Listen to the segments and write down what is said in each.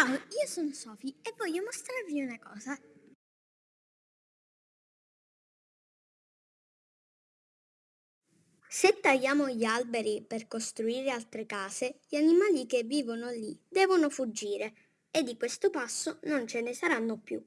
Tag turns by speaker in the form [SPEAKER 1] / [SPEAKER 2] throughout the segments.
[SPEAKER 1] Ciao, io sono Sofi e voglio mostrarvi una cosa. Se tagliamo gli alberi per costruire altre case, gli animali che vivono lì devono fuggire e di questo passo non ce ne saranno più.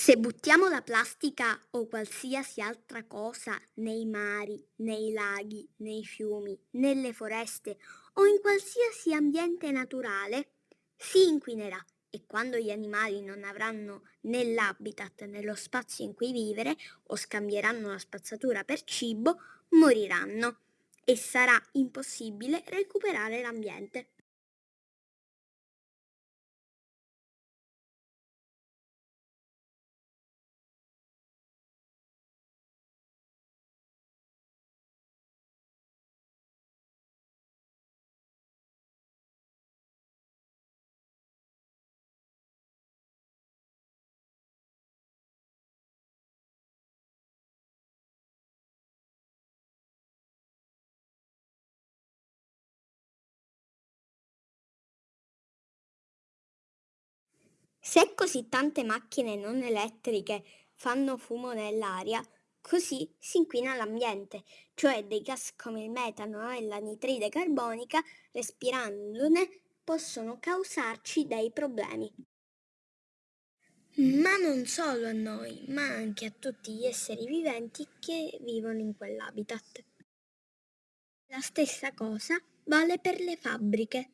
[SPEAKER 1] Se buttiamo la plastica o qualsiasi altra cosa nei mari, nei laghi, nei fiumi, nelle foreste o in qualsiasi ambiente naturale, si inquinerà e quando gli animali non avranno né l'habitat né lo spazio in cui vivere o scambieranno la spazzatura per cibo, moriranno e sarà impossibile recuperare l'ambiente. Se così tante macchine non elettriche fanno fumo nell'aria, così si inquina l'ambiente, cioè dei gas come il metano e l'anidride carbonica, respirandone, possono causarci dei problemi. Ma non solo a noi, ma anche a tutti gli esseri viventi che vivono in quell'habitat. La stessa cosa vale per le fabbriche.